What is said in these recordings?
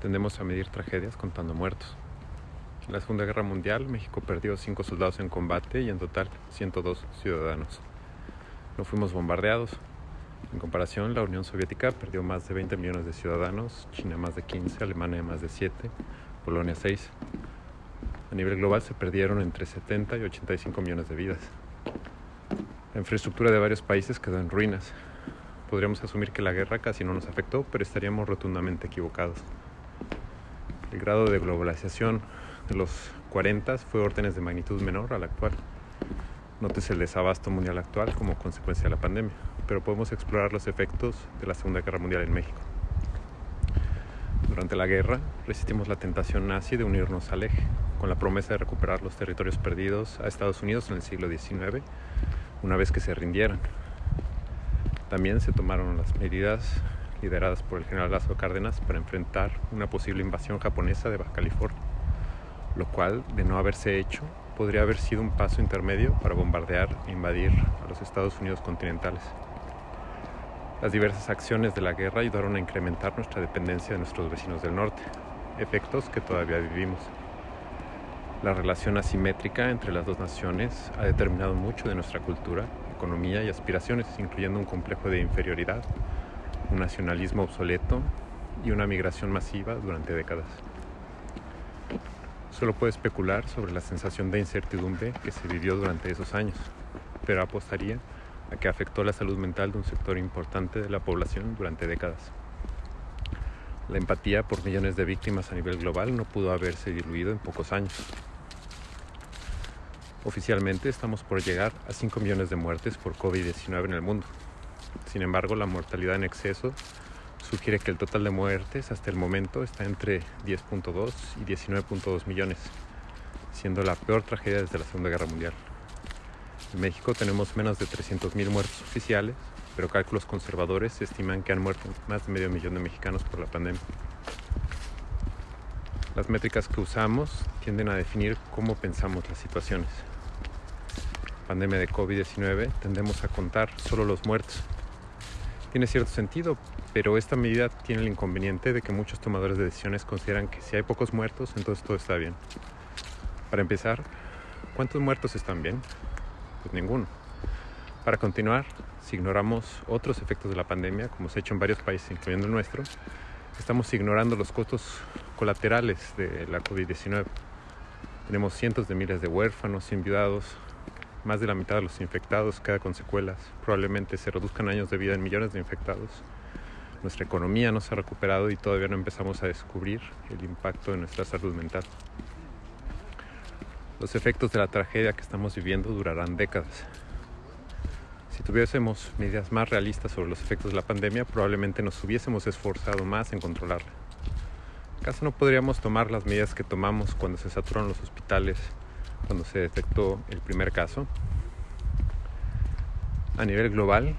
Tendemos a medir tragedias contando muertos. En la Segunda Guerra Mundial, México perdió 5 soldados en combate y en total 102 ciudadanos. No fuimos bombardeados. En comparación, la Unión Soviética perdió más de 20 millones de ciudadanos, China más de 15, Alemania más de 7, Polonia 6. A nivel global se perdieron entre 70 y 85 millones de vidas. La infraestructura de varios países quedó en ruinas. Podríamos asumir que la guerra casi no nos afectó, pero estaríamos rotundamente equivocados. El grado de globalización de los 40 fue órdenes de magnitud menor al actual. Nótese el desabasto mundial actual como consecuencia de la pandemia, pero podemos explorar los efectos de la Segunda Guerra Mundial en México. Durante la guerra resistimos la tentación nazi de unirnos al eje, con la promesa de recuperar los territorios perdidos a Estados Unidos en el siglo XIX, una vez que se rindieran. También se tomaron las medidas lideradas por el general Lázaro Cárdenas para enfrentar una posible invasión japonesa de Baja California, lo cual, de no haberse hecho, podría haber sido un paso intermedio para bombardear e invadir a los Estados Unidos continentales. Las diversas acciones de la guerra ayudaron a incrementar nuestra dependencia de nuestros vecinos del norte, efectos que todavía vivimos. La relación asimétrica entre las dos naciones ha determinado mucho de nuestra cultura, economía y aspiraciones, incluyendo un complejo de inferioridad, un nacionalismo obsoleto y una migración masiva durante décadas. Solo puedo especular sobre la sensación de incertidumbre que se vivió durante esos años, pero apostaría a que afectó la salud mental de un sector importante de la población durante décadas. La empatía por millones de víctimas a nivel global no pudo haberse diluido en pocos años. Oficialmente estamos por llegar a 5 millones de muertes por COVID-19 en el mundo, sin embargo, la mortalidad en exceso sugiere que el total de muertes hasta el momento está entre 10.2 y 19.2 millones, siendo la peor tragedia desde la Segunda Guerra Mundial. En México tenemos menos de 300.000 muertos oficiales, pero cálculos conservadores estiman que han muerto más de medio millón de mexicanos por la pandemia. Las métricas que usamos tienden a definir cómo pensamos las situaciones. Pandemia de COVID-19 tendemos a contar solo los muertos tiene cierto sentido, pero esta medida tiene el inconveniente de que muchos tomadores de decisiones consideran que si hay pocos muertos, entonces todo está bien. Para empezar, ¿cuántos muertos están bien? Pues ninguno. Para continuar, si ignoramos otros efectos de la pandemia, como se ha hecho en varios países, incluyendo el nuestro, estamos ignorando los costos colaterales de la COVID-19. Tenemos cientos de miles de huérfanos, enviudados, más de la mitad de los infectados queda con secuelas. Probablemente se reduzcan años de vida en millones de infectados. Nuestra economía no se ha recuperado y todavía no empezamos a descubrir el impacto de nuestra salud mental. Los efectos de la tragedia que estamos viviendo durarán décadas. Si tuviésemos medidas más realistas sobre los efectos de la pandemia, probablemente nos hubiésemos esforzado más en controlarla. ¿Acaso no podríamos tomar las medidas que tomamos cuando se saturaron los hospitales cuando se detectó el primer caso. A nivel global,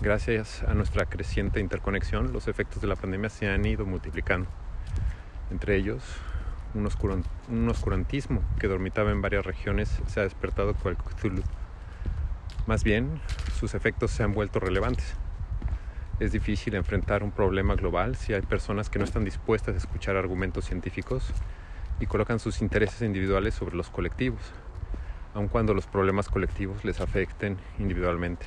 gracias a nuestra creciente interconexión, los efectos de la pandemia se han ido multiplicando. Entre ellos, un, oscurantismo que dormitaba en varias regiones se ha despertado cual Cthulhu. Más bien, sus efectos se han vuelto relevantes. Es difícil enfrentar un problema global si hay personas que no están dispuestas a escuchar argumentos científicos y colocan sus intereses individuales sobre los colectivos, aun cuando los problemas colectivos les afecten individualmente.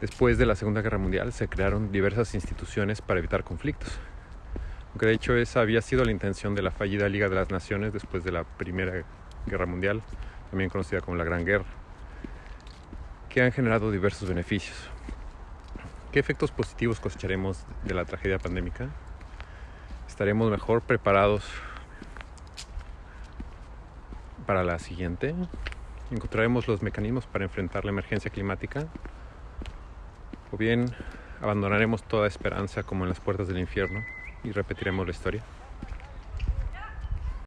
Después de la Segunda Guerra Mundial se crearon diversas instituciones para evitar conflictos, aunque de hecho esa había sido la intención de la fallida Liga de las Naciones después de la Primera Guerra Mundial, también conocida como la Gran Guerra, que han generado diversos beneficios. ¿Qué efectos positivos cosecharemos de la tragedia pandémica? Estaremos mejor preparados para la siguiente. Encontraremos los mecanismos para enfrentar la emergencia climática o bien abandonaremos toda esperanza como en las puertas del infierno y repetiremos la historia.